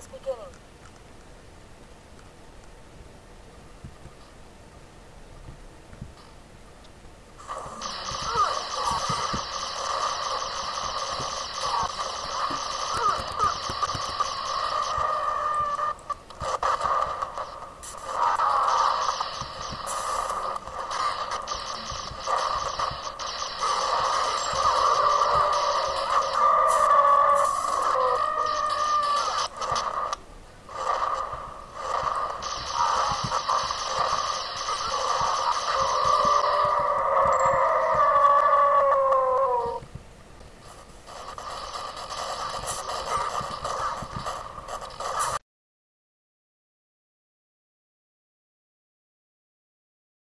Is beginning.